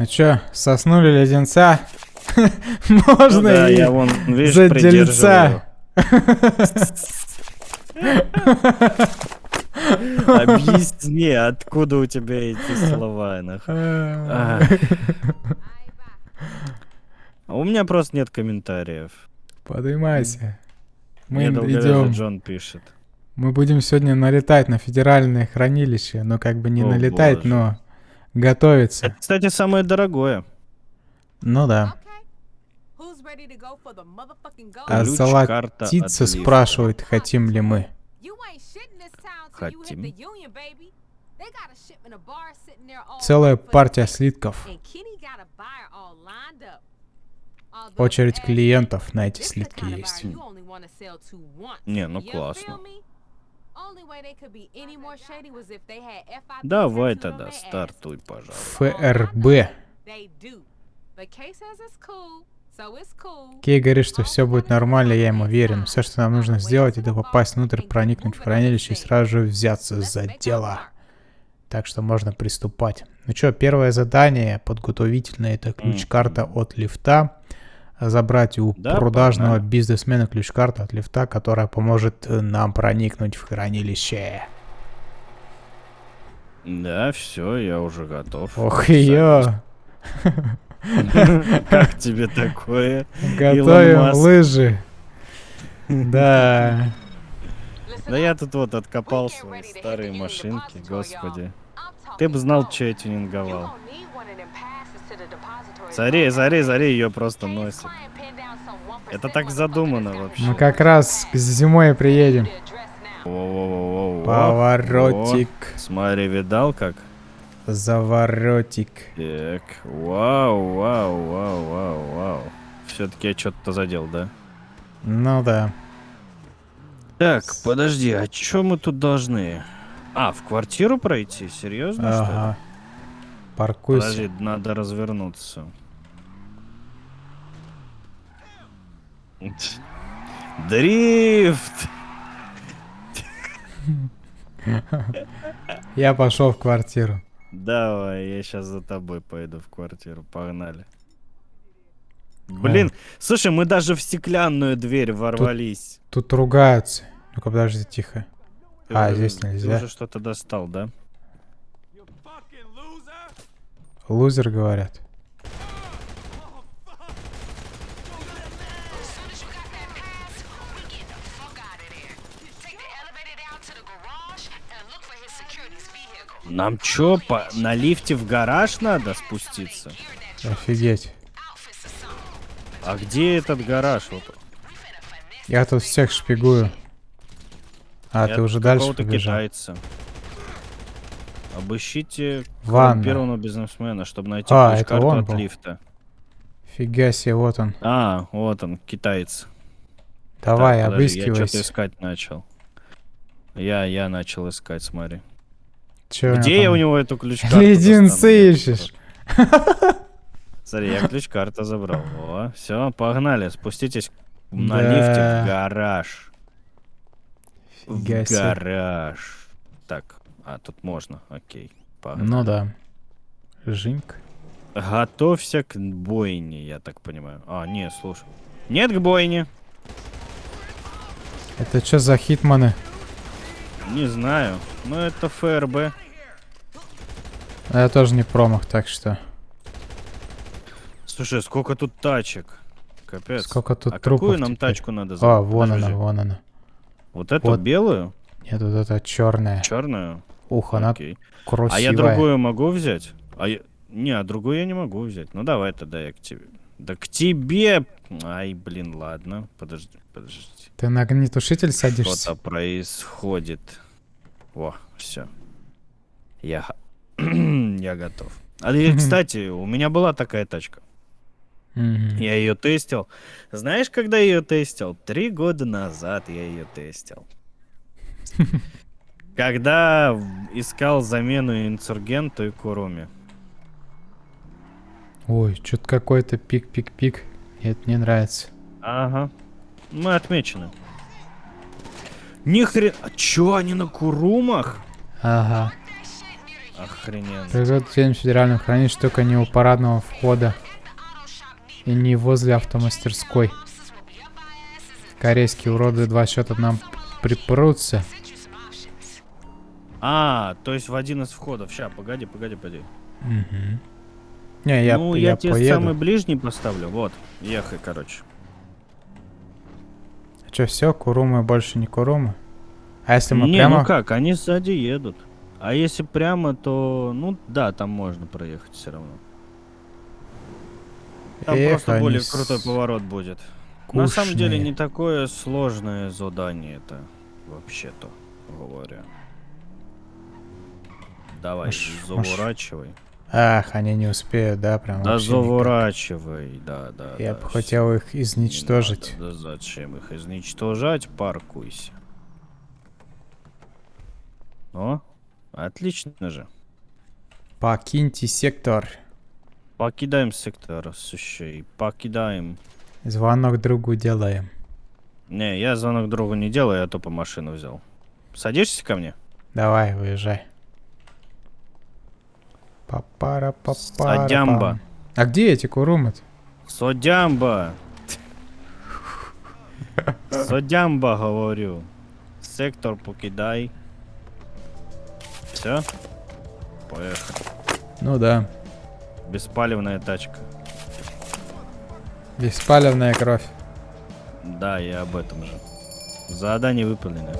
Ну чё, соснули леденца? Можно Ну да, и я вон, видишь, за придерживаю. Объясни, откуда у тебя эти слова. А. У меня просто нет комментариев. Поднимайся. Мы идем. Джон пишет. Мы будем сегодня налетать на федеральное хранилище. Ну, как бы не налетать, но готовиться. Это, кстати, самое дорогое. Ну да. А лифта. спрашивает, хотим ли мы. Хотим. Целая партия слитков. Очередь клиентов на эти слитки есть. Не, ну классно. Давай тогда, стартуй, пожалуйста. ФРБ. Кей говорит, что все будет нормально, я ему верю. Все, что нам нужно сделать, это попасть внутрь, проникнуть в хранилище и сразу же взяться за дело. Так что можно приступать. Ну что, первое задание подготовительное, это ключ-карта от лифта. Забрать у Да, продажного погнали. бизнесмена ключ-карту от лифта, которая поможет э, нам проникнуть в хранилище. Да, все, я уже готов. Ох ее! Как тебе такое? Готовим лыжи. Да. Да я тут вот откопал свои старые машинки, господи. Ты бы знал, что я тюнинговал. Зари, зари, зари, ее просто носит. Это так задумано вообще. Мы как раз к зимой приедем. Воу-воу-воу-воу. Поворотик, О, Смотри, видал как? заворотик. Так, вау, вау, вау, вау, вау. Все-таки я что-то задел, да? Ну да. Так, подожди, а что мы тут должны? А, в квартиру пройти? Серьезно, что ли? Паркуйся. Подожди, надо развернуться. Дрифт! Я пошел в квартиру. Давай, я сейчас за тобой пойду в квартиру. Погнали. Блин, слушай, мы даже в стеклянную дверь ворвались. Тут ругаются. Ну-ка, подожди, тихо. Ты А, уже- здесь Ты нельзя. уже что-то достал, да? Лузер, говорят. Нам чё, по... на лифте в гараж надо спуститься? Офигеть. А где этот гараж? Вот. Я тут всех шпигую. А, Я ты уже дальше побежал. китайца. Обыщите Ванна. первого бизнесмена, чтобы найти А, это ключ-карту он от был? лифта. Фига себе, вот он. А, вот он, китаец. Давай, Так, подожди, Я что-то обыскивайся. искать начал. Я, я начал искать, смотри. Чё Где я там? у него эту ключ-карту Леденцы ищешь. Смотри, я ключ-карту забрал. О, все, погнали, спуститесь на Да. лифте в гараж. Фига в гараж. Так, а тут можно, окей. Погнали. Ну да. Жинк. Готовься к бойне, я так понимаю. А, не, слушай. Нет к бойне. Это что за хитманы? Не знаю. Но это ФРБ. Я тоже не промах, так что. Слушай, сколько тут тачек. Капец. Сколько тут а трупов какую нам теперь? тачку надо А, забрать? вон Подожди. она, вон она. Вот эту Вот. белую? Нет, вот это черная. Черную? Ух, она Окей. красивая. А я другую могу взять? А я... Не, а другую я не могу взять. Ну давай тогда я к тебе. Да к тебе! Ай, блин, ладно. Подожди, подожди. Ты на огнетушитель садишься? Что-то происходит. О, все. Я... я готов. А кстати, у меня была такая тачка. Я ее тестил. Знаешь, когда я ее тестил? Три года назад я ее тестил. Когда искал замену инсургенту и Куруми. Ой, что-то какой-то пик-пик-пик. Это не нравится. Ага. Мы отмечены. Ни хрен... А чё, они на Курумах? Ага. Охрененно. Производят в федеральном хранилище только не у парадного входа и не возле автомастерской. Корейские уроды два счета нам припрутся. А, то есть в один из входов. Ща, погоди, погоди, погоди. Мгм. Не, я, ну, я, я, тебе поеду. самый ближний поставлю. Вот, ехай, короче. Че, все, Курумы больше не Курумы? А если мы не, прямо... ну как, они сзади едут. А если прямо, то, ну да, там можно проехать все равно. Там Эх, просто более с- крутой поворот будет. На самом деле Кушные. не такое сложное задание это, вообще-то говоря. Давай, Маш- маш- заворачивай. Ах, они не успеют, да, прям Да вообще никак. заворачивай, да, да. Я да, бы хотел их изничтожить. надо, да зачем их изничтожать? Паркуйся. О, отлично же. Покиньте сектор. Покидаем сектор сущей. Покидаем. Звонок другу делаем. Не, я звонок другу не делаю, я тупо машину взял. Садишься ко мне? Давай, выезжай. Папара папара. Садямба. А где эти курумы-то? Содямба! Содямба, говорю. Сектор покидай. Все? Поехали. Ну да. Беспалевная тачка. Беспалевная кровь. Да, я об этом же. Задание выполнено.